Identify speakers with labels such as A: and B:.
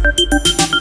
A: Música